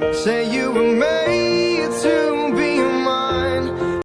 Say you were